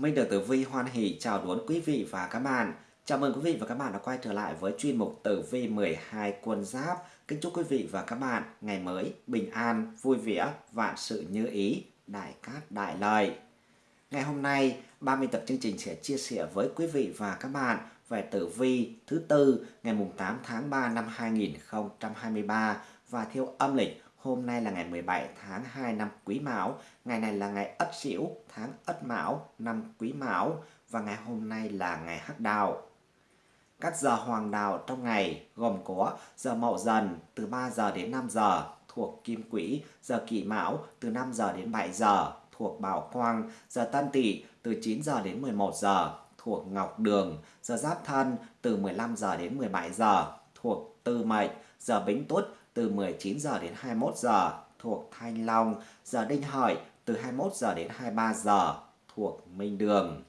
Minh được Tử Vi hoan hỷ chào đón quý vị và các bạn. Chào mừng quý vị và các bạn đã quay trở lại với chuyên mục Tử Vi 12 quân giáp. Kính chúc quý vị và các bạn ngày mới bình an, vui vẻ, vạn sự như ý, đại cát đại lợi. Ngày hôm nay, 30 tập chương trình sẽ chia sẻ với quý vị và các bạn về tử vi thứ tư ngày 8 tháng 3 năm 2023 và theo âm lịch Hôm nay là ngày 17 tháng 2 năm Quý Mão, ngày này là ngày Ất Sửu, tháng Ất Mão, năm Quý Mão. Và ngày hôm nay là ngày Hắc Đào. Các giờ hoàng đạo trong ngày gồm có giờ Mậu Dần từ 3 giờ đến 5 giờ thuộc Kim Quỹ, giờ Kỷ Mão từ 5 giờ đến 7 giờ thuộc Bảo Quang, giờ Tân Tỵ từ 9 giờ đến 11 giờ thuộc Ngọc Đường, giờ Giáp Thân từ 15 giờ đến 17 giờ thuộc Tư Mệnh, giờ Bính Tuất từ 19 giờ đến 21 giờ thuộc Thanh Long, giờ Đinh Hợi từ 21 giờ đến 23 giờ thuộc Minh Đường.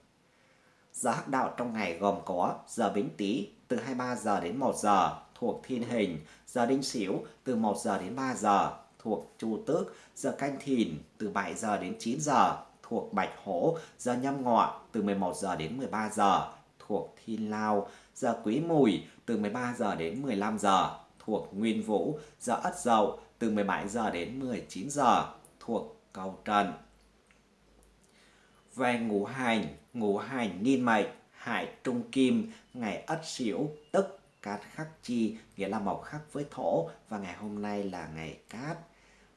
Giờ hắc đạo trong ngày gồm có giờ Bính Tý từ 23 giờ đến 1 giờ thuộc Thiên Hình, giờ Đinh Sửu từ 1 giờ đến 3 giờ thuộc Chu Tước, giờ Canh Thìn từ 7 giờ đến 9 giờ thuộc Bạch Hổ, giờ Nhâm Ngọ từ 11 giờ đến 13 giờ thuộc Thiên Lao, giờ Quý Mùi từ 13 giờ đến 15 giờ thuộc Nguyên Vũ, giờ Ất Dậu từ 17 giờ đến 19 giờ thuộc Cầu Trần. Về ngũ hành, ngũ hành niên mệnh, hải trung kim, ngày Ất Sửu tức cát khắc chi, nghĩa là mộc khắc với thổ và ngày hôm nay là ngày cát.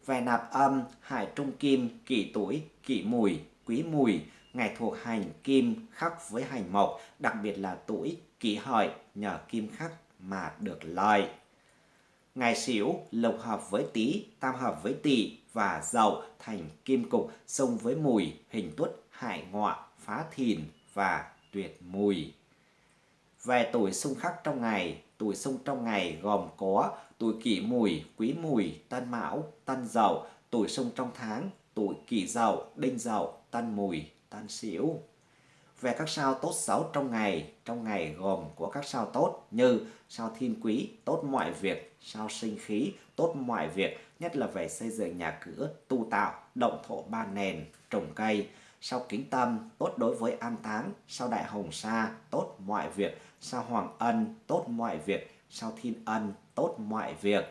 Về nạp âm, hải trung kim, kỷ tuổi, kỷ mùi, quý mùi, ngày thuộc hành kim khắc với hành mộc, đặc biệt là tuổi kỷ hợi nhờ kim khắc mà được lợi. Ngày xỉu lộc hợp với tý, tam hợp với tỵ và dậu thành kim cục xông với mùi, hình tuất, hại ngọ, phá thìn và tuyệt mùi. Về tuổi xung khắc trong ngày, tuổi xung trong ngày gồm có tuổi kỷ mùi, quý mùi, tân mão, tân dậu, tuổi xung trong tháng, tuổi kỷ dậu, đinh dậu, tân mùi, tân sửu về các sao tốt xấu trong ngày. Trong ngày gồm của các sao tốt như sao thiên quý, tốt mọi việc, sao sinh khí, tốt mọi việc, nhất là về xây dựng nhà cửa, tu tạo, động thổ ba nền, trồng cây. Sao kính tâm, tốt đối với an táng, sao đại hồng sa, tốt mọi việc, sao hoàng ân, tốt mọi việc, sao thiên ân, tốt mọi việc.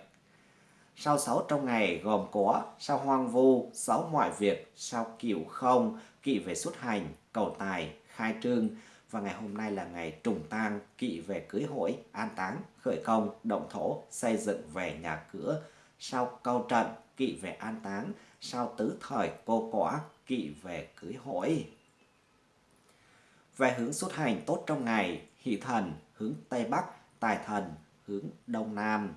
Sao xấu trong ngày gồm có sao hoang vu, xấu mọi việc, sao cửu không, kỵ về xuất hành, cầu tài, khai trương. Và ngày hôm nay là ngày trùng tang kỵ về cưới hỏi an táng, khởi công, động thổ, xây dựng về nhà cửa. Sau câu trận, kỵ về an táng. Sau tứ thời, cô quả, kỵ về cưới hỏi về hướng xuất hành tốt trong ngày, hỷ thần hướng tây bắc, tài thần hướng đông nam.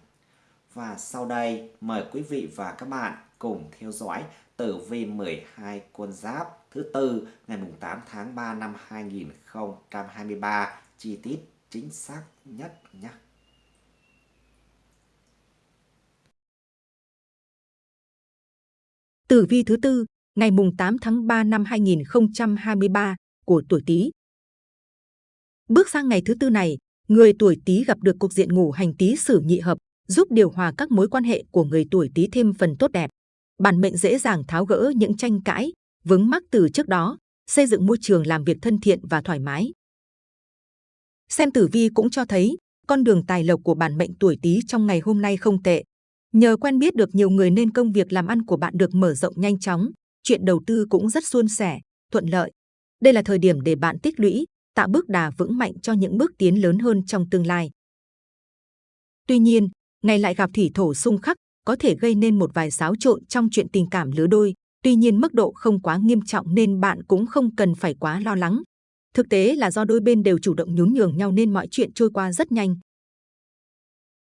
Và sau đây, mời quý vị và các bạn cùng theo dõi tử vi 12 quân giáp thứ tư ngày 8 tháng 3 năm 2023 chi tiết chính xác nhất nhé. Tử vi thứ tư ngày 8 tháng 3 năm 2023 của tuổi Tý. Bước sang ngày thứ tư này, người tuổi Tý gặp được cục diện ngủ hành Tý sử nhị hợp, giúp điều hòa các mối quan hệ của người tuổi Tý thêm phần tốt đẹp bản mệnh dễ dàng tháo gỡ những tranh cãi, vướng mắc từ trước đó, xây dựng môi trường làm việc thân thiện và thoải mái. Xem tử vi cũng cho thấy, con đường tài lộc của bản mệnh tuổi Tý trong ngày hôm nay không tệ. Nhờ quen biết được nhiều người nên công việc làm ăn của bạn được mở rộng nhanh chóng, chuyện đầu tư cũng rất suôn sẻ, thuận lợi. Đây là thời điểm để bạn tích lũy, tạo bước đà vững mạnh cho những bước tiến lớn hơn trong tương lai. Tuy nhiên, ngày lại gặp thủy thổ xung khắc có thể gây nên một vài xáo trộn trong chuyện tình cảm lứa đôi. Tuy nhiên mức độ không quá nghiêm trọng nên bạn cũng không cần phải quá lo lắng. Thực tế là do đôi bên đều chủ động nhún nhường nhau nên mọi chuyện trôi qua rất nhanh.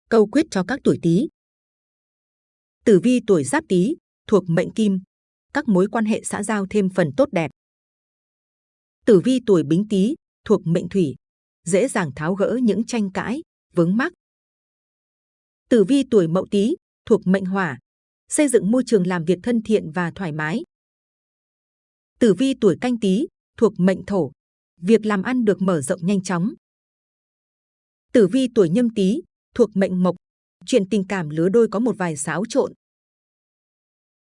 Câu quyết cho các tuổi Tý. Tử vi tuổi Giáp Tý thuộc mệnh Kim, các mối quan hệ xã giao thêm phần tốt đẹp. Tử vi tuổi Bính Tý thuộc mệnh Thủy, dễ dàng tháo gỡ những tranh cãi, vướng mắc. Tử vi tuổi Mậu Tý thuộc mệnh hỏa, xây dựng môi trường làm việc thân thiện và thoải mái. Tử vi tuổi canh tí thuộc mệnh thổ, việc làm ăn được mở rộng nhanh chóng. Tử vi tuổi nhâm tý thuộc mệnh mộc, chuyện tình cảm lứa đôi có một vài xáo trộn.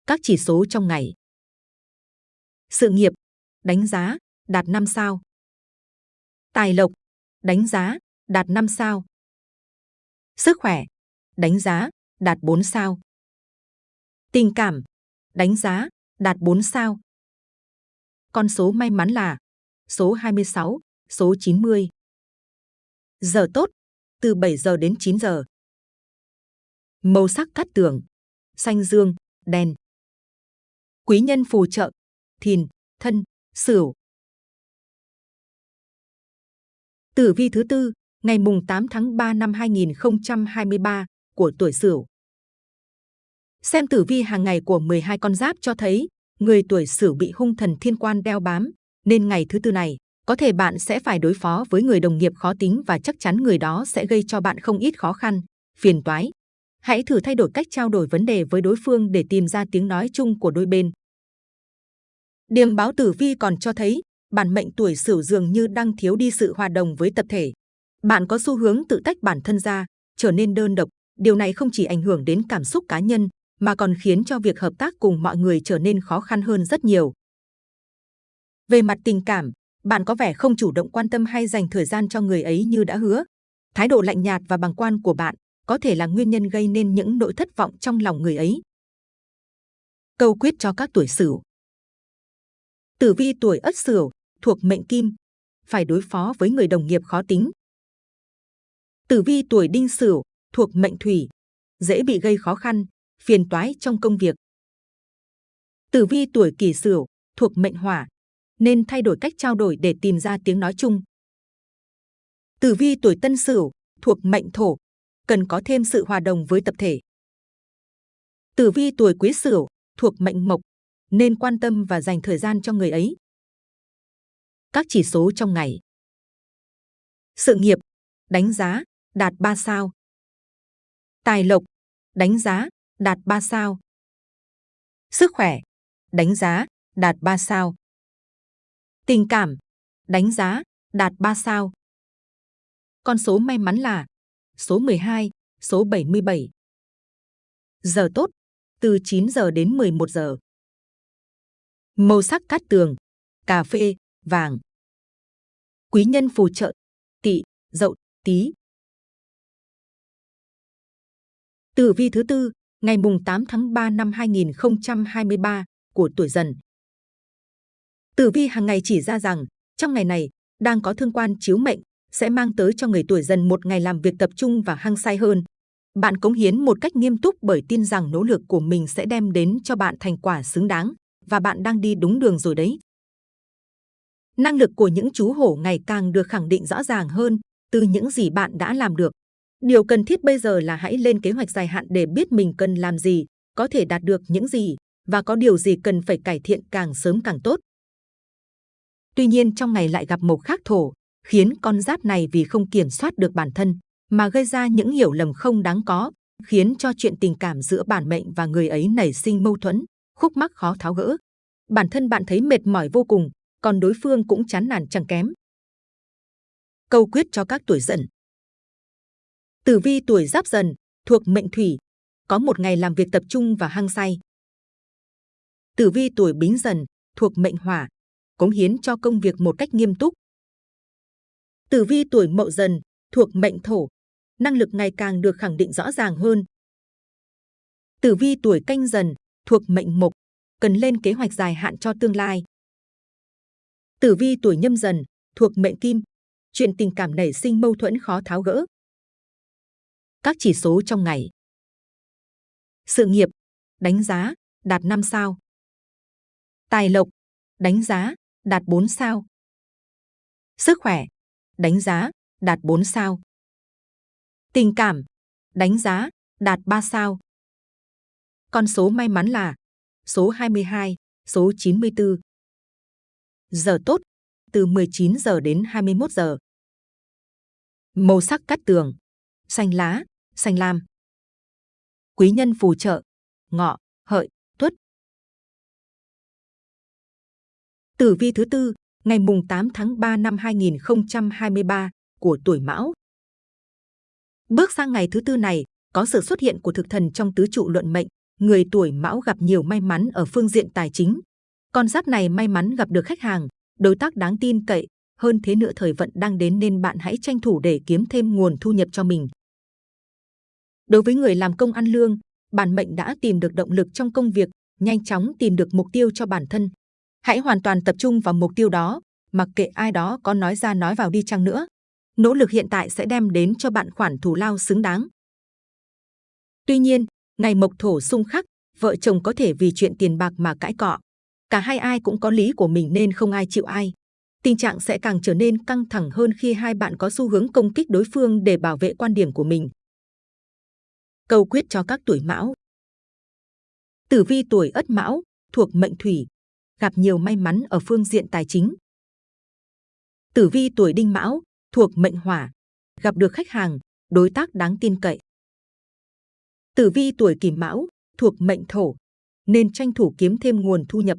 Các chỉ số trong ngày. Sự nghiệp, đánh giá, đạt 5 sao. Tài lộc, đánh giá, đạt 5 sao. Sức khỏe, đánh giá, đạt 4 sao. Tình cảm, đánh giá, đạt 4 sao. Con số may mắn là số 26, số 90. Giờ tốt, từ 7 giờ đến 9 giờ. Màu sắc cát tường, xanh dương, đen. Quý nhân phù trợ, thìn, thân, sửu. Tử vi thứ tư, ngày mùng 8 tháng 3 năm 2023 của tuổi Sửu. Xem tử vi hàng ngày của 12 con giáp cho thấy, người tuổi Sửu bị hung thần thiên quan đeo bám, nên ngày thứ tư này, có thể bạn sẽ phải đối phó với người đồng nghiệp khó tính và chắc chắn người đó sẽ gây cho bạn không ít khó khăn, phiền toái. Hãy thử thay đổi cách trao đổi vấn đề với đối phương để tìm ra tiếng nói chung của đôi bên. Điềm báo tử vi còn cho thấy, bản mệnh tuổi Sửu dường như đang thiếu đi sự hòa đồng với tập thể. Bạn có xu hướng tự tách bản thân ra, trở nên đơn độc. Điều này không chỉ ảnh hưởng đến cảm xúc cá nhân, mà còn khiến cho việc hợp tác cùng mọi người trở nên khó khăn hơn rất nhiều. Về mặt tình cảm, bạn có vẻ không chủ động quan tâm hay dành thời gian cho người ấy như đã hứa. Thái độ lạnh nhạt và bằng quan của bạn có thể là nguyên nhân gây nên những nỗi thất vọng trong lòng người ấy. Câu quyết cho các tuổi Sửu. Tử vi tuổi Ất Sửu thuộc mệnh Kim, phải đối phó với người đồng nghiệp khó tính. Tử vi tuổi Đinh Sửu thuộc mệnh Thủy, dễ bị gây khó khăn, phiền toái trong công việc. Tử vi tuổi Kỷ Sửu thuộc mệnh Hỏa, nên thay đổi cách trao đổi để tìm ra tiếng nói chung. Tử vi tuổi Tân Sửu thuộc mệnh Thổ, cần có thêm sự hòa đồng với tập thể. Tử vi tuổi Quý Sửu thuộc mệnh Mộc, nên quan tâm và dành thời gian cho người ấy. Các chỉ số trong ngày. Sự nghiệp, đánh giá, đạt 3 sao. Tài lộc, đánh giá, đạt 3 sao. Sức khỏe, đánh giá, đạt 3 sao. Tình cảm, đánh giá, đạt 3 sao. Con số may mắn là số 12, số 77. Giờ tốt, từ 9 giờ đến 11 giờ. Màu sắc cát tường, cà phê, vàng. Quý nhân phù trợ, tỵ, dậu, tí. Tử vi thứ tư, ngày mùng 8 tháng 3 năm 2023 của tuổi dần. Tử vi hàng ngày chỉ ra rằng, trong ngày này, đang có thương quan chiếu mệnh, sẽ mang tới cho người tuổi dần một ngày làm việc tập trung và hăng say hơn. Bạn cống hiến một cách nghiêm túc bởi tin rằng nỗ lực của mình sẽ đem đến cho bạn thành quả xứng đáng và bạn đang đi đúng đường rồi đấy. Năng lực của những chú hổ ngày càng được khẳng định rõ ràng hơn từ những gì bạn đã làm được. Điều cần thiết bây giờ là hãy lên kế hoạch dài hạn để biết mình cần làm gì, có thể đạt được những gì và có điều gì cần phải cải thiện càng sớm càng tốt. Tuy nhiên trong ngày lại gặp mộc khắc thổ, khiến con giáp này vì không kiểm soát được bản thân mà gây ra những hiểu lầm không đáng có, khiến cho chuyện tình cảm giữa bản mệnh và người ấy nảy sinh mâu thuẫn, khúc mắc khó tháo gỡ. Bản thân bạn thấy mệt mỏi vô cùng, còn đối phương cũng chán nản chẳng kém. Câu quyết cho các tuổi dần Tử vi tuổi giáp dần, thuộc mệnh thủy, có một ngày làm việc tập trung và hăng say. Tử vi tuổi bính dần, thuộc mệnh hỏa, cống hiến cho công việc một cách nghiêm túc. Tử vi tuổi mậu dần, thuộc mệnh thổ, năng lực ngày càng được khẳng định rõ ràng hơn. Tử vi tuổi canh dần, thuộc mệnh mộc, cần lên kế hoạch dài hạn cho tương lai. Tử vi tuổi nhâm dần, thuộc mệnh kim, chuyện tình cảm nảy sinh mâu thuẫn khó tháo gỡ. Các chỉ số trong ngày. Sự nghiệp, đánh giá, đạt 5 sao. Tài lộc, đánh giá, đạt 4 sao. Sức khỏe, đánh giá, đạt 4 sao. Tình cảm, đánh giá, đạt 3 sao. Con số may mắn là số 22, số 94. Giờ tốt, từ 19 giờ đến 21 giờ. Màu sắc cắt tường, xanh lá, xanh lam. Quý nhân phù trợ, ngọ, hợi, tuất. Tử vi thứ tư, ngày mùng 8 tháng 3 năm 2023 của tuổi Mão. Bước sang ngày thứ tư này, có sự xuất hiện của thực thần trong tứ trụ luận mệnh, người tuổi Mão gặp nhiều may mắn ở phương diện tài chính. Con giáp này may mắn gặp được khách hàng, đối tác đáng tin cậy. Hơn thế nữa thời vận đang đến nên bạn hãy tranh thủ để kiếm thêm nguồn thu nhập cho mình. Đối với người làm công ăn lương, bản mệnh đã tìm được động lực trong công việc, nhanh chóng tìm được mục tiêu cho bản thân. Hãy hoàn toàn tập trung vào mục tiêu đó, mặc kệ ai đó có nói ra nói vào đi chăng nữa. Nỗ lực hiện tại sẽ đem đến cho bạn khoản thù lao xứng đáng. Tuy nhiên, ngày mộc thổ xung khắc, vợ chồng có thể vì chuyện tiền bạc mà cãi cọ. Cả hai ai cũng có lý của mình nên không ai chịu ai. Tình trạng sẽ càng trở nên căng thẳng hơn khi hai bạn có xu hướng công kích đối phương để bảo vệ quan điểm của mình. Câu quyết cho các tuổi mão Tử vi tuổi ất mão, thuộc mệnh thủy, gặp nhiều may mắn ở phương diện tài chính. Tử vi tuổi đinh mão, thuộc mệnh hỏa, gặp được khách hàng, đối tác đáng tin cậy. Tử vi tuổi kỷ mão, thuộc mệnh thổ, nên tranh thủ kiếm thêm nguồn thu nhập.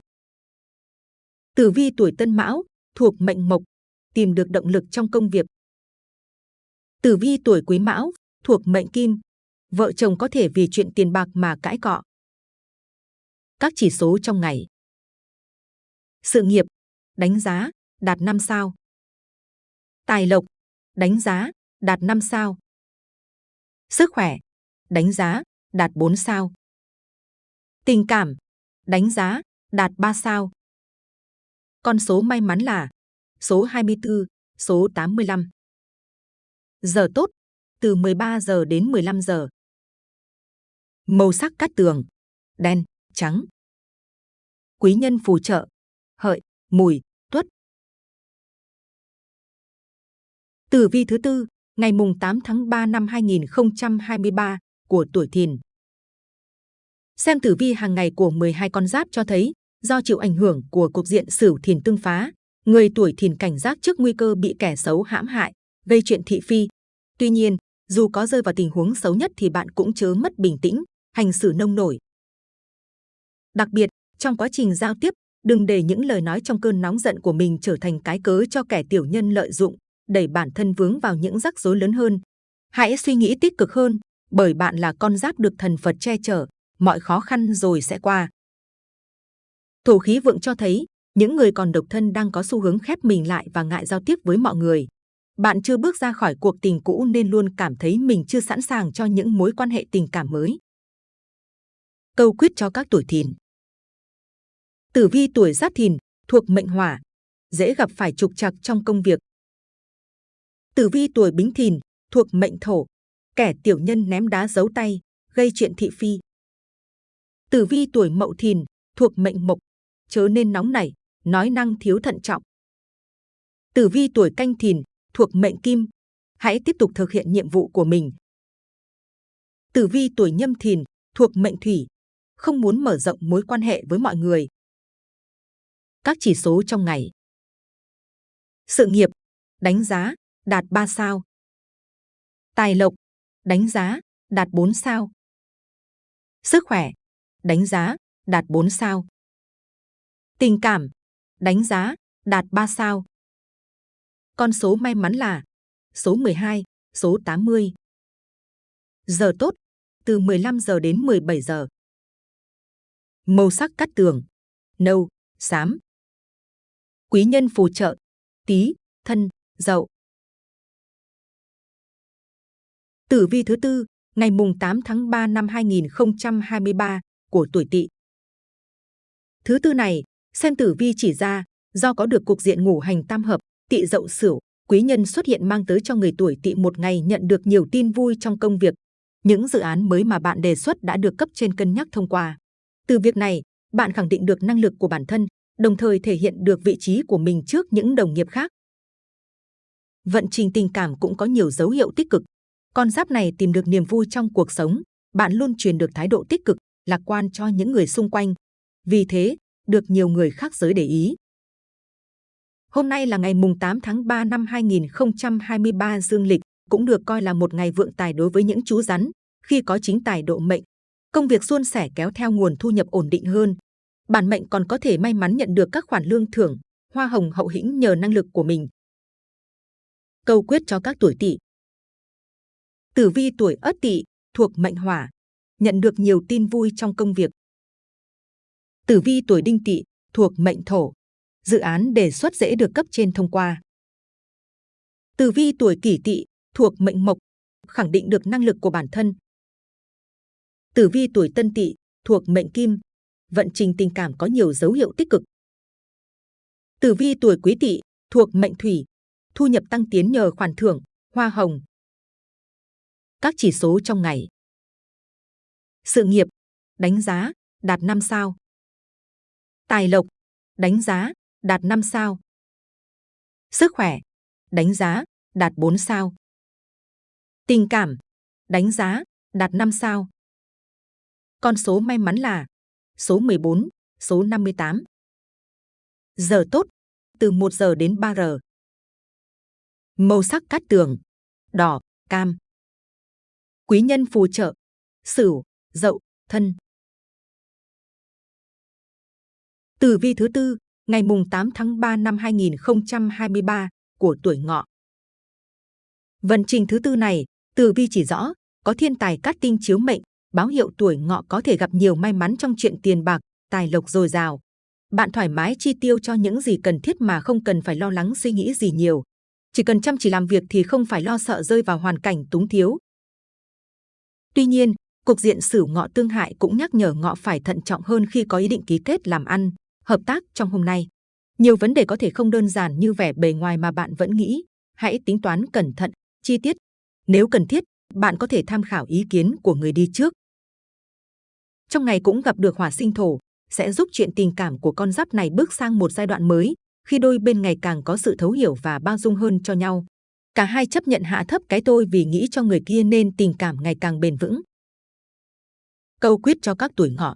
Tử vi tuổi tân mão, thuộc mệnh mộc, tìm được động lực trong công việc. Tử vi tuổi quý mão, thuộc mệnh kim, vợ chồng có thể vì chuyện tiền bạc mà cãi cọ. Các chỉ số trong ngày. Sự nghiệp, đánh giá, đạt 5 sao. Tài lộc, đánh giá, đạt 5 sao. Sức khỏe, đánh giá, đạt 4 sao. Tình cảm, đánh giá, đạt 3 sao. Con số may mắn là số 24, số 85. Giờ tốt, từ 13 giờ đến 15 giờ. Màu sắc cát tường, đen, trắng. Quý nhân phù trợ, hợi, mùi, tuất. Tử vi thứ tư, ngày mùng 8 tháng 3 năm 2023 của tuổi Thìn. Xem tử vi hàng ngày của 12 con giáp cho thấy, do chịu ảnh hưởng của cục diện Sửu Thìn tương phá, người tuổi Thìn cảnh giác trước nguy cơ bị kẻ xấu hãm hại, gây chuyện thị phi. Tuy nhiên, dù có rơi vào tình huống xấu nhất thì bạn cũng chớ mất bình tĩnh, hành xử nông nổi. Đặc biệt, trong quá trình giao tiếp, đừng để những lời nói trong cơn nóng giận của mình trở thành cái cớ cho kẻ tiểu nhân lợi dụng, đẩy bản thân vướng vào những rắc rối lớn hơn. Hãy suy nghĩ tích cực hơn, bởi bạn là con giáp được thần Phật che chở, mọi khó khăn rồi sẽ qua. Thổ khí vượng cho thấy, những người còn độc thân đang có xu hướng khép mình lại và ngại giao tiếp với mọi người. Bạn chưa bước ra khỏi cuộc tình cũ nên luôn cảm thấy mình chưa sẵn sàng cho những mối quan hệ tình cảm mới. Câu quyết cho các tuổi thìn Tử vi tuổi giáp thìn, thuộc mệnh hỏa, dễ gặp phải trục trặc trong công việc. Tử vi tuổi bính thìn, thuộc mệnh thổ, kẻ tiểu nhân ném đá giấu tay, gây chuyện thị phi. Tử vi tuổi mậu thìn, thuộc mệnh mộc, chớ nên nóng nảy, nói năng thiếu thận trọng. Tử vi tuổi canh thìn, thuộc mệnh kim, hãy tiếp tục thực hiện nhiệm vụ của mình. Tử vi tuổi nhâm thìn, thuộc mệnh thủy, không muốn mở rộng mối quan hệ với mọi người. Các chỉ số trong ngày. Sự nghiệp, đánh giá, đạt 3 sao. Tài lộc, đánh giá, đạt 4 sao. Sức khỏe, đánh giá, đạt 4 sao. Tình cảm, đánh giá, đạt 3 sao. Con số may mắn là số 12, số 80. Giờ tốt, từ 15 giờ đến 17 giờ. Màu sắc cắt tường, nâu, xám. Quý nhân phù trợ, tí, thân, dậu. Tử vi thứ tư, ngày mùng 8 tháng 3 năm 2023 của tuổi Tỵ. Thứ tư này, xem tử vi chỉ ra, do có được cục diện ngũ hành tam hợp, Tị Dậu Sửu, quý nhân xuất hiện mang tới cho người tuổi Tị một ngày nhận được nhiều tin vui trong công việc. Những dự án mới mà bạn đề xuất đã được cấp trên cân nhắc thông qua. Từ việc này, bạn khẳng định được năng lực của bản thân, đồng thời thể hiện được vị trí của mình trước những đồng nghiệp khác. Vận trình tình cảm cũng có nhiều dấu hiệu tích cực. Con giáp này tìm được niềm vui trong cuộc sống, bạn luôn truyền được thái độ tích cực, lạc quan cho những người xung quanh. Vì thế, được nhiều người khác giới để ý. Hôm nay là ngày mùng 8 tháng 3 năm 2023 dương lịch, cũng được coi là một ngày vượng tài đối với những chú rắn, khi có chính tài độ mệnh. Công việc suôn sẻ kéo theo nguồn thu nhập ổn định hơn. Bản mệnh còn có thể may mắn nhận được các khoản lương thưởng, hoa hồng hậu hĩnh nhờ năng lực của mình. Câu quyết cho các tuổi tỵ Tử vi tuổi ất tỵ thuộc mệnh hỏa, nhận được nhiều tin vui trong công việc. Tử vi tuổi đinh tỵ thuộc mệnh thổ, dự án đề xuất dễ được cấp trên thông qua. Tử vi tuổi kỷ tỵ thuộc mệnh mộc, khẳng định được năng lực của bản thân. Tử vi tuổi tân tỵ thuộc mệnh kim, vận trình tình cảm có nhiều dấu hiệu tích cực. Tử vi tuổi quý tỵ thuộc mệnh thủy, thu nhập tăng tiến nhờ khoản thưởng, hoa hồng. Các chỉ số trong ngày. Sự nghiệp, đánh giá, đạt 5 sao. Tài lộc, đánh giá, đạt 5 sao. Sức khỏe, đánh giá, đạt 4 sao. Tình cảm, đánh giá, đạt 5 sao. Con số may mắn là số 14, số 58. Giờ tốt, từ 1 giờ đến 3 giờ. Màu sắc cát tường, đỏ, cam. Quý nhân phù trợ, sửu, dậu, thân. Tử vi thứ tư, ngày mùng 8 tháng 3 năm 2023 của tuổi ngọ. Vận trình thứ tư này, tử vi chỉ rõ, có thiên tài cát tinh chiếu mệnh, báo hiệu tuổi ngọ có thể gặp nhiều may mắn trong chuyện tiền bạc, tài lộc dồi dào. Bạn thoải mái chi tiêu cho những gì cần thiết mà không cần phải lo lắng suy nghĩ gì nhiều. Chỉ cần chăm chỉ làm việc thì không phải lo sợ rơi vào hoàn cảnh túng thiếu. Tuy nhiên, cục diện sử ngọ tương hại cũng nhắc nhở ngọ phải thận trọng hơn khi có ý định ký kết làm ăn, hợp tác trong hôm nay. Nhiều vấn đề có thể không đơn giản như vẻ bề ngoài mà bạn vẫn nghĩ. Hãy tính toán cẩn thận, chi tiết. Nếu cần thiết, bạn có thể tham khảo ý kiến của người đi trước. Trong ngày cũng gặp được hỏa sinh thổ, sẽ giúp chuyện tình cảm của con giáp này bước sang một giai đoạn mới, khi đôi bên ngày càng có sự thấu hiểu và bao dung hơn cho nhau. Cả hai chấp nhận hạ thấp cái tôi vì nghĩ cho người kia nên tình cảm ngày càng bền vững. Câu quyết cho các tuổi ngọ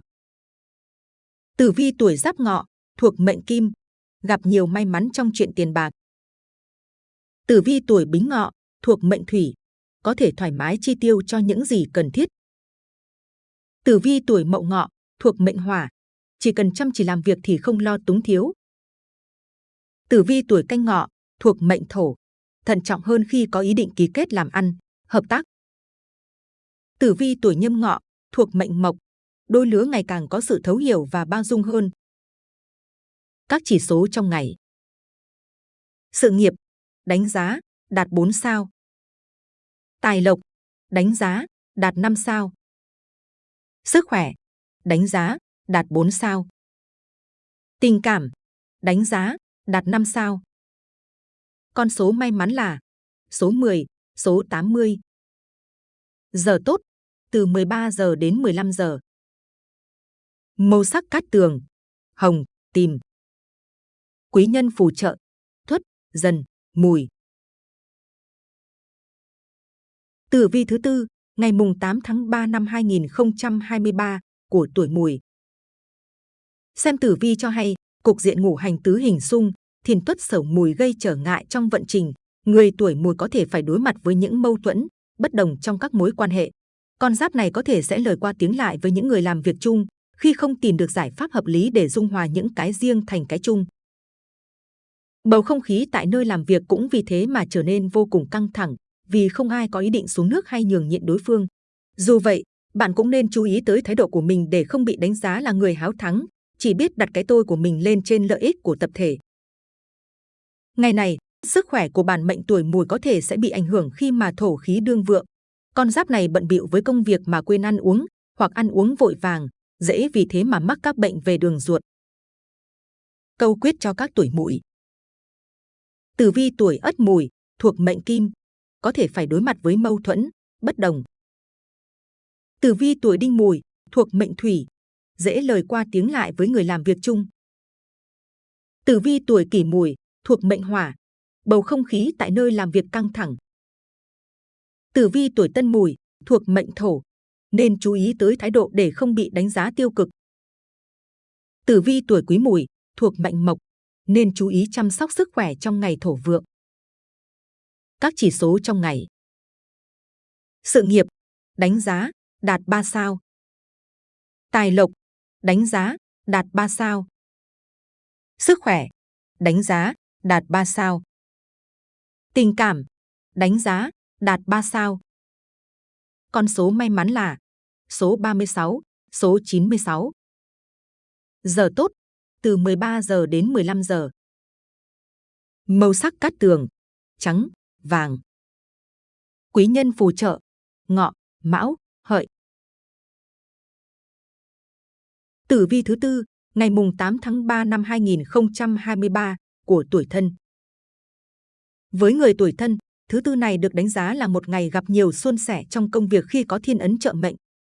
Tử vi tuổi giáp ngọ, thuộc mệnh kim, gặp nhiều may mắn trong chuyện tiền bạc. Tử vi tuổi bính ngọ, thuộc mệnh thủy, có thể thoải mái chi tiêu cho những gì cần thiết. Tử vi tuổi mậu ngọ, thuộc mệnh hỏa, chỉ cần chăm chỉ làm việc thì không lo túng thiếu. Tử vi tuổi canh ngọ, thuộc mệnh thổ, thận trọng hơn khi có ý định ký kết làm ăn, hợp tác. Tử vi tuổi nhâm ngọ, thuộc mệnh mộc, đôi lứa ngày càng có sự thấu hiểu và bao dung hơn. Các chỉ số trong ngày. Sự nghiệp, đánh giá, đạt 4 sao. Tài lộc, đánh giá, đạt 5 sao. Sức khỏe, đánh giá, đạt 4 sao. Tình cảm, đánh giá, đạt 5 sao. Con số may mắn là số 10, số 80. Giờ tốt, từ 13 giờ đến 15 giờ. Màu sắc cát tường, hồng, tìm. Quý nhân phù trợ, thuất, dần, mùi. Tử vi thứ tư, ngày mùng 8 tháng 3 năm 2023 của tuổi mùi. Xem tử vi cho hay, cục diện ngũ hành tứ hình xung, thiền tuất sở mùi gây trở ngại trong vận trình. Người tuổi mùi có thể phải đối mặt với những mâu thuẫn, bất đồng trong các mối quan hệ. Con giáp này có thể sẽ lời qua tiếng lại với những người làm việc chung khi không tìm được giải pháp hợp lý để dung hòa những cái riêng thành cái chung. Bầu không khí tại nơi làm việc cũng vì thế mà trở nên vô cùng căng thẳng, vì không ai có ý định xuống nước hay nhường nhịn đối phương. Dù vậy, bạn cũng nên chú ý tới thái độ của mình để không bị đánh giá là người háo thắng, chỉ biết đặt cái tôi của mình lên trên lợi ích của tập thể. Ngày này, sức khỏe của bản mệnh tuổi mùi có thể sẽ bị ảnh hưởng khi mà thổ khí đương vượng. Con giáp này bận bịu với công việc mà quên ăn uống, hoặc ăn uống vội vàng, dễ vì thế mà mắc các bệnh về đường ruột. Câu quyết cho các tuổi mùi. Tử vi tuổi ất mùi, thuộc mệnh kim, có thể phải đối mặt với mâu thuẫn, bất đồng. Tử vi tuổi đinh mùi, thuộc mệnh thủy, dễ lời qua tiếng lại với người làm việc chung. Tử vi tuổi kỷ mùi, thuộc mệnh hỏa, bầu không khí tại nơi làm việc căng thẳng. Tử vi tuổi tân mùi, thuộc mệnh thổ, nên chú ý tới thái độ để không bị đánh giá tiêu cực. Tử vi tuổi quý mùi, thuộc mệnh mộc, nên chú ý chăm sóc sức khỏe trong ngày thổ vượng. Các chỉ số trong ngày. Sự nghiệp, đánh giá, đạt 3 sao. Tài lộc, đánh giá, đạt 3 sao. Sức khỏe, đánh giá, đạt 3 sao. Tình cảm, đánh giá, đạt 3 sao. Con số may mắn là số 36, số 96. Giờ tốt, từ 13 giờ đến 15 giờ. Màu sắc cát tường, trắng, vàng. Quý nhân phù trợ, ngọ, mão, hợi. Tử vi thứ tư, ngày mùng 8 tháng 3 năm 2023 của tuổi thân. Với người tuổi thân, thứ tư này được đánh giá là một ngày gặp nhiều suôn sẻ trong công việc khi có thiên ấn trợ mệnh.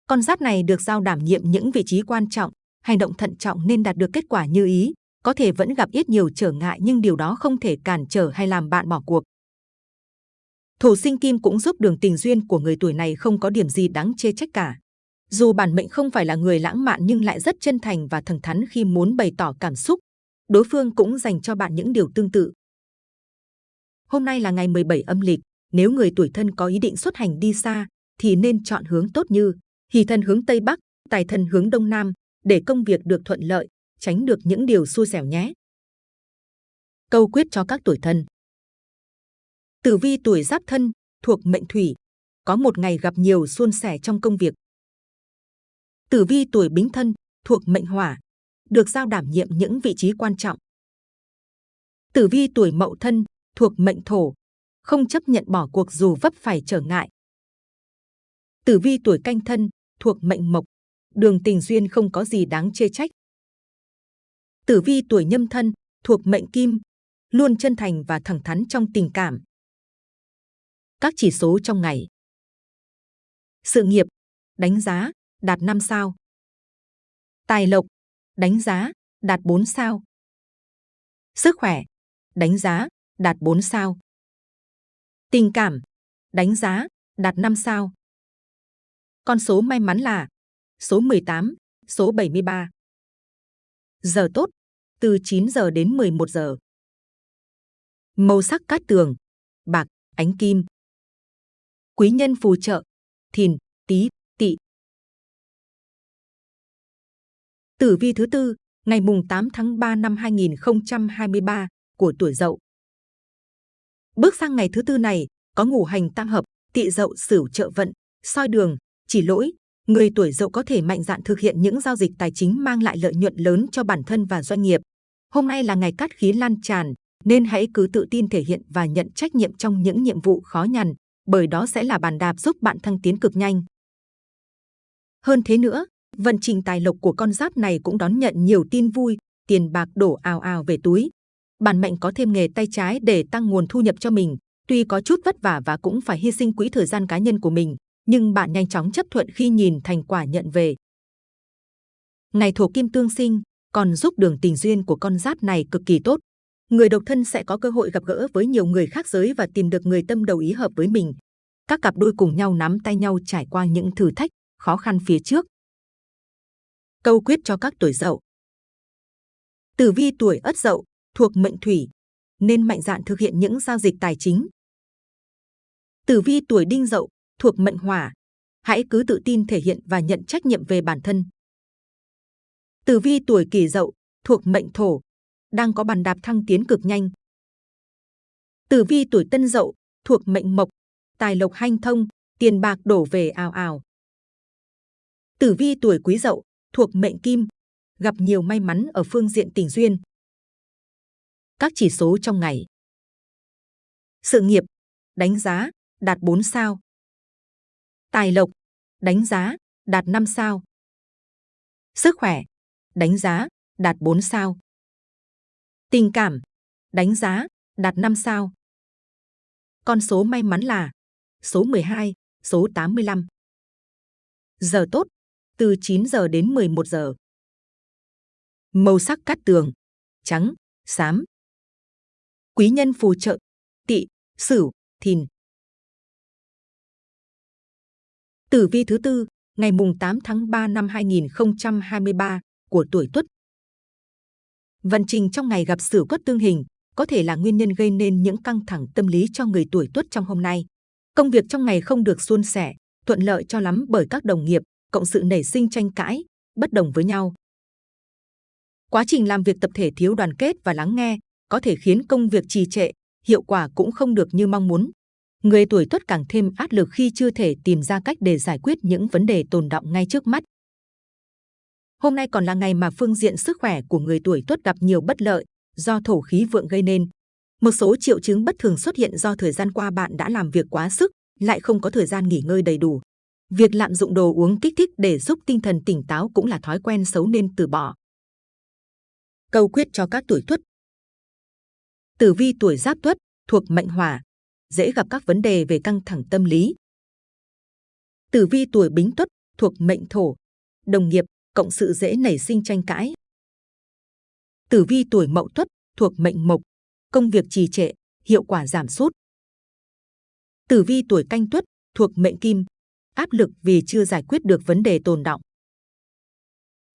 Con giáp này được giao đảm nhiệm những vị trí quan trọng, hành động thận trọng nên đạt được kết quả như ý, có thể vẫn gặp ít nhiều trở ngại nhưng điều đó không thể cản trở hay làm bạn bỏ cuộc. Thổ sinh kim cũng giúp đường tình duyên của người tuổi này không có điểm gì đáng chê trách cả. Dù bản mệnh không phải là người lãng mạn nhưng lại rất chân thành và thẳng thắn khi muốn bày tỏ cảm xúc, đối phương cũng dành cho bạn những điều tương tự. Hôm nay là ngày 17 âm lịch, nếu người tuổi thân có ý định xuất hành đi xa, thì nên chọn hướng tốt như hỷ thân hướng Tây Bắc, tài thân hướng Đông Nam, để công việc được thuận lợi, tránh được những điều xui xẻo nhé. Câu quyết cho các tuổi thân Tử vi tuổi giáp thân, thuộc mệnh thủy, có một ngày gặp nhiều suôn sẻ trong công việc. Tử vi tuổi bính thân, thuộc mệnh hỏa, được giao đảm nhiệm những vị trí quan trọng. Tử vi tuổi mậu thân, thuộc mệnh thổ, không chấp nhận bỏ cuộc dù vấp phải trở ngại. Tử vi tuổi canh thân, thuộc mệnh mộc, đường tình duyên không có gì đáng chê trách. Tử vi tuổi nhâm thân, thuộc mệnh kim, luôn chân thành và thẳng thắn trong tình cảm. Các chỉ số trong ngày. Sự nghiệp, đánh giá, đạt 5 sao. Tài lộc, đánh giá, đạt 4 sao. Sức khỏe, đánh giá, đạt 4 sao. Tình cảm, đánh giá, đạt 5 sao. Con số may mắn là số 18, số 73. Giờ tốt, từ 9 giờ đến 11 giờ. Màu sắc cát tường, bạc, ánh kim. Quý nhân phù trợ, thìn, tý, tỵ. Tử vi thứ tư, ngày mùng 8 tháng 3 năm 2023 của tuổi Dậu. Bước sang ngày thứ tư này, có ngũ hành tam hợp, tỵ Dậu sửu trợ vận, soi đường, chỉ lỗi, người tuổi Dậu có thể mạnh dạn thực hiện những giao dịch tài chính mang lại lợi nhuận lớn cho bản thân và doanh nghiệp. Hôm nay là ngày cát khí lan tràn, nên hãy cứ tự tin thể hiện và nhận trách nhiệm trong những nhiệm vụ khó nhằn, bởi đó sẽ là bàn đạp giúp bạn thăng tiến cực nhanh. Hơn thế nữa, vận trình tài lộc của con giáp này cũng đón nhận nhiều tin vui, tiền bạc đổ ào ào về túi. Bản mệnh có thêm nghề tay trái để tăng nguồn thu nhập cho mình, tuy có chút vất vả và cũng phải hy sinh quỹ thời gian cá nhân của mình, nhưng bạn nhanh chóng chấp thuận khi nhìn thành quả nhận về. Ngày thổ kim tương sinh còn giúp đường tình duyên của con giáp này cực kỳ tốt. Người độc thân sẽ có cơ hội gặp gỡ với nhiều người khác giới và tìm được người tâm đầu ý hợp với mình. Các cặp đôi cùng nhau nắm tay nhau trải qua những thử thách, khó khăn phía trước. Câu quyết cho các tuổi dậu Tử vi tuổi ất dậu, thuộc mệnh thủy, nên mạnh dạn thực hiện những giao dịch tài chính. Tử vi tuổi đinh dậu, thuộc mệnh hỏa, hãy cứ tự tin thể hiện và nhận trách nhiệm về bản thân. Tử vi tuổi kỷ dậu, thuộc mệnh thổ, đang có bàn đạp thăng tiến cực nhanh. Tử vi tuổi tân dậu, thuộc mệnh mộc, tài lộc hanh thông, tiền bạc đổ về ào ào. Tử vi tuổi quý dậu, thuộc mệnh kim, gặp nhiều may mắn ở phương diện tình duyên. Các chỉ số trong ngày. Sự nghiệp, đánh giá, đạt 4 sao. Tài lộc, đánh giá, đạt 5 sao. Sức khỏe, đánh giá, đạt 4 sao. Tình cảm, đánh giá, đạt 5 sao. Con số may mắn là số 12, số 85. Giờ tốt, từ 9 giờ đến 11 giờ. Màu sắc cát tường, trắng, xám. Quý nhân phù trợ, tị, sửu, thìn. Tử vi thứ tư, ngày mùng 8 tháng 3 năm 2023 của tuổi Tuất. Vận trình trong ngày gặp Sửu Tuất tương hình có thể là nguyên nhân gây nên những căng thẳng tâm lý cho người tuổi Tuất trong hôm nay. Công việc trong ngày không được suôn sẻ, thuận lợi cho lắm bởi các đồng nghiệp, cộng sự nảy sinh tranh cãi, bất đồng với nhau. Quá trình làm việc tập thể thiếu đoàn kết và lắng nghe có thể khiến công việc trì trệ, hiệu quả cũng không được như mong muốn. Người tuổi tuất càng thêm áp lực khi chưa thể tìm ra cách để giải quyết những vấn đề tồn động ngay trước mắt. Hôm nay còn là ngày mà phương diện sức khỏe của người tuổi tuất gặp nhiều bất lợi do thổ khí vượng gây nên. Một số triệu chứng bất thường xuất hiện do thời gian qua bạn đã làm việc quá sức, lại không có thời gian nghỉ ngơi đầy đủ. Việc lạm dụng đồ uống kích thích để giúp tinh thần tỉnh táo cũng là thói quen xấu nên từ bỏ. Câu quyết cho các tuổi tuất Tử vi tuổi giáp tuất thuộc mệnh hỏa, dễ gặp các vấn đề về căng thẳng tâm lý. Tử vi tuổi bính tuất thuộc mệnh thổ, đồng nghiệp, cộng sự dễ nảy sinh tranh cãi. Tử vi tuổi mậu tuất thuộc mệnh mộc, công việc trì trệ, hiệu quả giảm sút. Tử vi tuổi canh tuất thuộc mệnh kim, áp lực vì chưa giải quyết được vấn đề tồn động.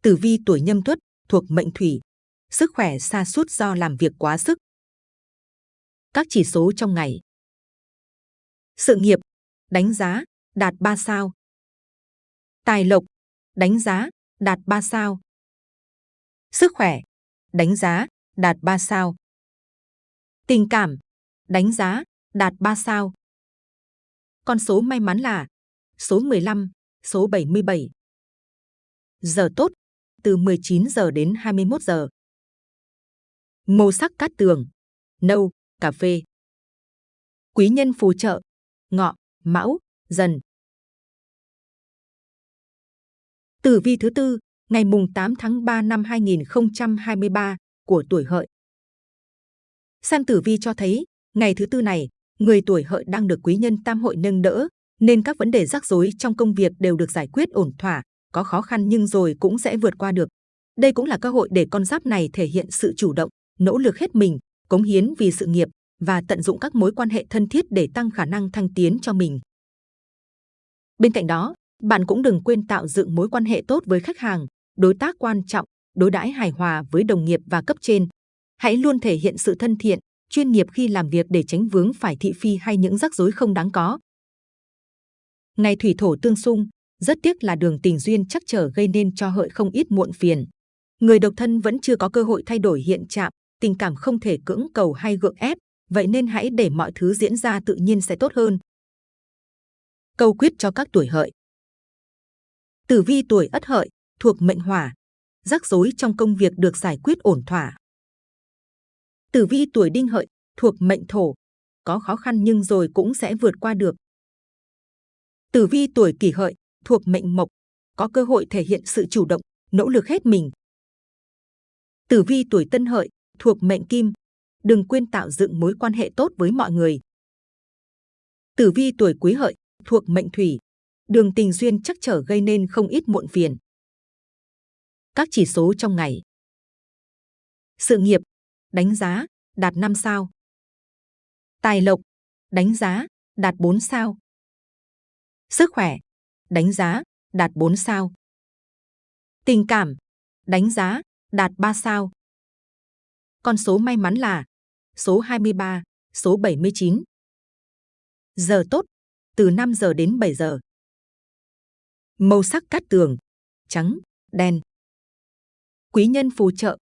Tử vi tuổi nhâm tuất thuộc mệnh thủy, sức khỏe sa sút do làm việc quá sức. Các chỉ số trong ngày. Sự nghiệp, đánh giá, đạt 3 sao. Tài lộc, đánh giá, đạt 3 sao. Sức khỏe, đánh giá, đạt 3 sao. Tình cảm, đánh giá, đạt 3 sao. Con số may mắn là số 15, số 77. Giờ tốt, từ 19 giờ đến 21 giờ. Màu sắc cát tường, nâu, cà phê. Quý nhân phù trợ, ngọ, mão, dần. Tử vi thứ tư, ngày mùng 8 tháng 3 năm 2023 của tuổi hợi. Xem tử vi cho thấy, ngày thứ tư này, người tuổi hợi đang được quý nhân tam hội nâng đỡ, nên các vấn đề rắc rối trong công việc đều được giải quyết ổn thỏa, có khó khăn nhưng rồi cũng sẽ vượt qua được. Đây cũng là cơ hội để con giáp này thể hiện sự chủ động, nỗ lực hết mình, cống hiến vì sự nghiệp và tận dụng các mối quan hệ thân thiết để tăng khả năng thăng tiến cho mình. Bên cạnh đó, bạn cũng đừng quên tạo dựng mối quan hệ tốt với khách hàng, đối tác quan trọng, đối đãi hài hòa với đồng nghiệp và cấp trên. Hãy luôn thể hiện sự thân thiện, chuyên nghiệp khi làm việc để tránh vướng phải thị phi hay những rắc rối không đáng có. Ngày thủy thổ tương xung, rất tiếc là đường tình duyên chắc trở gây nên cho hợi không ít muộn phiền. Người độc thân vẫn chưa có cơ hội thay đổi hiện trạng, tình cảm không thể cưỡng cầu hay gượng ép, vậy nên hãy để mọi thứ diễn ra tự nhiên sẽ tốt hơn. Câu quyết cho các tuổi hợi Tử vi tuổi ất hợi, thuộc mệnh hỏa, rắc rối trong công việc được giải quyết ổn thỏa. Tử vi tuổi đinh hợi, thuộc mệnh thổ, có khó khăn nhưng rồi cũng sẽ vượt qua được. Tử vi tuổi kỷ hợi, thuộc mệnh mộc, có cơ hội thể hiện sự chủ động, nỗ lực hết mình. Tử vi tuổi tân hợi, thuộc mệnh kim, đừng quên tạo dựng mối quan hệ tốt với mọi người. Tử vi tuổi quý hợi, thuộc mệnh thủy, đường tình duyên chắc trở gây nên không ít muộn phiền. Các chỉ số trong ngày. Sự nghiệp, đánh giá, đạt 5 sao. Tài lộc, đánh giá, đạt 4 sao. Sức khỏe, đánh giá, đạt 4 sao. Tình cảm, đánh giá, đạt 3 sao. Con số may mắn là số 23, số 79. Giờ tốt, từ 5 giờ đến 7 giờ. Màu sắc cát tường, trắng, đen. Quý nhân phù trợ,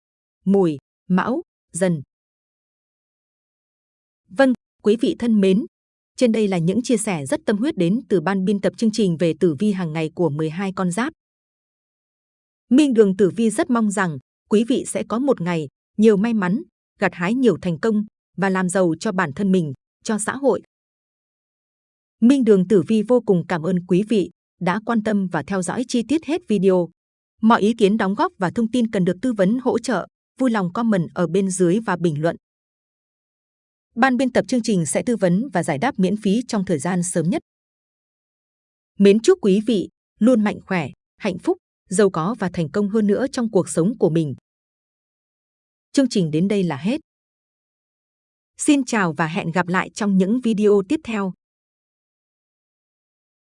mùi, mão, dần. Vâng, quý vị thân mến, trên đây là những chia sẻ rất tâm huyết đến từ ban biên tập chương trình về tử vi hàng ngày của 12 con giáp. Minh Đường Tử Vi rất mong rằng quý vị sẽ có một ngày nhiều may mắn, gặt hái nhiều thành công và làm giàu cho bản thân mình, cho xã hội. Minh Đường Tử Vi vô cùng cảm ơn quý vị đã quan tâm và theo dõi chi tiết hết video. Mọi ý kiến đóng góp và thông tin cần được tư vấn hỗ trợ, vui lòng comment ở bên dưới và bình luận. Ban biên tập chương trình sẽ tư vấn và giải đáp miễn phí trong thời gian sớm nhất. Mến chúc quý vị luôn mạnh khỏe, hạnh phúc, giàu có và thành công hơn nữa trong cuộc sống của mình. Chương trình đến đây là hết. Xin chào và hẹn gặp lại trong những video tiếp theo.